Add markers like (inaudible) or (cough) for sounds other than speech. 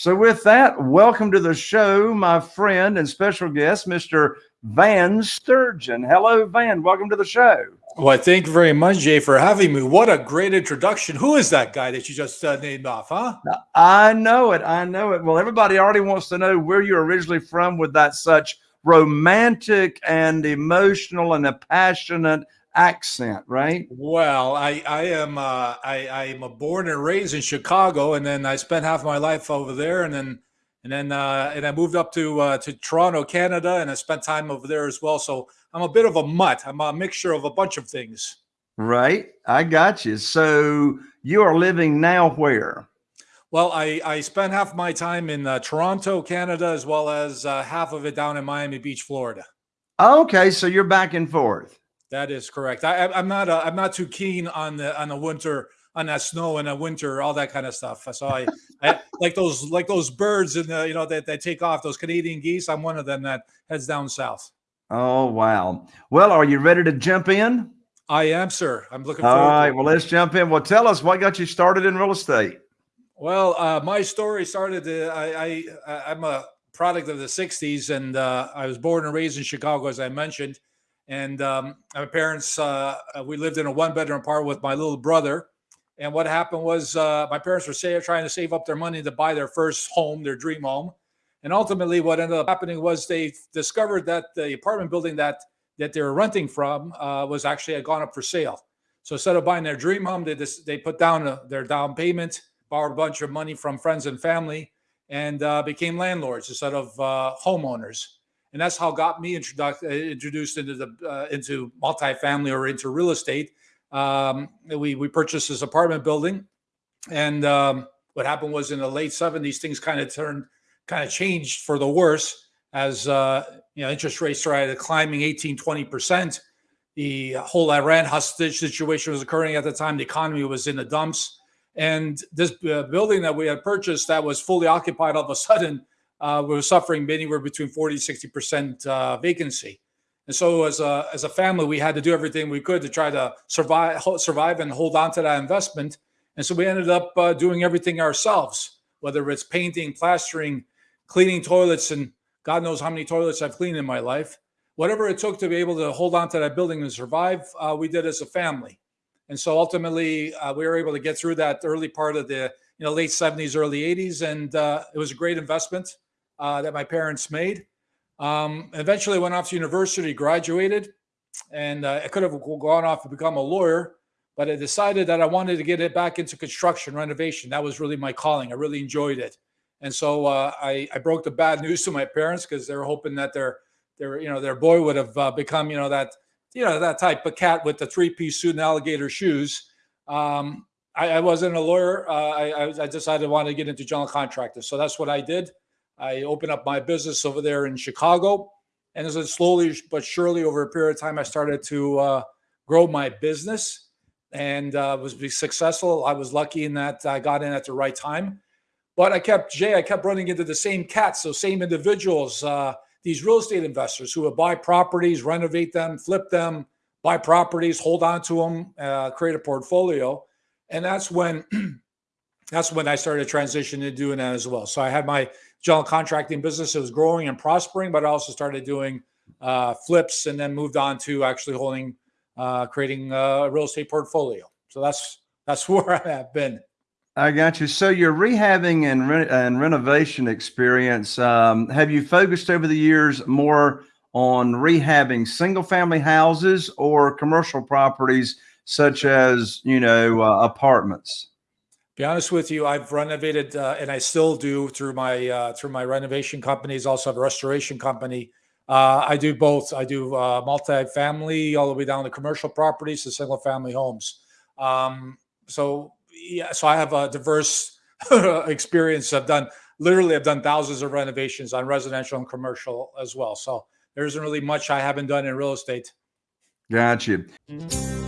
So, with that, welcome to the show, my friend and special guest, Mr. Van Sturgeon. Hello, Van. Welcome to the show. Well, thank you very much, Jay, for having me. What a great introduction. Who is that guy that you just uh, named off, huh? I know it. I know it. Well, everybody already wants to know where you're originally from with that such romantic and emotional and a passionate accent, right? Well, I I am uh, I I am a born and raised in Chicago, and then I spent half my life over there, and then and then uh, and I moved up to uh, to Toronto, Canada, and I spent time over there as well. So I'm a bit of a mutt. I'm a mixture of a bunch of things. Right, I got you. So you are living now where? Well, I I spent half my time in uh, Toronto, Canada, as well as uh, half of it down in Miami Beach, Florida. Okay, so you're back and forth. That is correct. I, I'm not. Uh, I'm not too keen on the on the winter on that snow and the winter, all that kind of stuff. So I, (laughs) I like those like those birds and you know that they take off those Canadian geese. I'm one of them that heads down south. Oh wow! Well, are you ready to jump in? I am, sir. I'm looking. All right. Well, let's jump in. Well, tell us what got you started in real estate. Well, uh, my story started. Uh, I, I I'm a product of the '60s, and uh, I was born and raised in Chicago, as I mentioned. And um, my parents, uh, we lived in a one bedroom apartment with my little brother. And what happened was uh, my parents were trying to save up their money to buy their first home, their dream home. And ultimately, what ended up happening was they discovered that the apartment building that that they were renting from uh, was actually had gone up for sale. So instead of buying their dream home, they just, they put down a, their down payment, borrowed a bunch of money from friends and family, and uh, became landlords instead of uh, homeowners and that's how got me introduced uh, introduced into the uh, into multifamily or into real estate. Um, we we purchased this apartment building, and um, what happened was in the late '70s, things kind of turned kind of changed for the worse as uh, you know interest rates started climbing 18, 20 percent. The whole Iran hostage situation was occurring at the time. The economy was in the dumps, and this uh, building that we had purchased that was fully occupied all of a sudden uh, we were suffering anywhere between 40 to 60 percent uh, vacancy. And so, as a as a family, we had to do everything we could to try to survive survive and hold on to that investment. And so, we ended up uh, doing everything ourselves, whether it's painting, plastering, cleaning toilets, and God knows how many toilets I've cleaned in my life. Whatever it took to be able to hold on to that building and survive, uh, we did as a family. And so, ultimately, uh, we were able to get through that early part of the you know late 70s, early 80s, and uh, it was a great investment uh, that my parents made. Um, eventually went off to university, graduated, and uh, I could have gone off and become a lawyer, but I decided that I wanted to get it back into construction renovation. That was really my calling. I really enjoyed it. And so uh, I, I, broke the bad news to my parents because they were hoping that their their you know their boy would have uh, become you know that you know that type of cat with the three piece suit and alligator shoes. Um, I, I, wasn't a lawyer. Uh, I, I, decided I wanted to get into general contractor, so that's what I did. I opened up my business over there in Chicago. And as it slowly but surely over a period of time, I started to uh, grow my business and uh, was successful. I was lucky in that I got in at the right time. But I kept, Jay, I kept running into the same cats, so same individuals, uh, these real estate investors who would buy properties, renovate them, flip them, buy properties, hold on to them, uh, create a portfolio. And that's when (clears throat) that's when I started transitioning to doing that as well. So I had my general contracting business. It was growing and prospering, but I also started doing uh, flips and then moved on to actually holding, uh, creating a real estate portfolio. So that's that's (laughs) where I have been. I got you. So your rehabbing and re- and renovation experience, um, have you focused over the years more on rehabbing single family houses or commercial properties such as you know uh, apartments? Be honest with you, I've renovated, uh, and I still do through my uh, through my renovation companies. Also have a restoration company. Uh, I do both. I do uh, multi-family all the way down to commercial properties to single family homes. Um, so yeah, so I have a diverse (laughs) experience. I've done literally I've done thousands of renovations on residential and commercial as well. So there isn't really much I haven't done in real estate. Got you. Mm-hmm.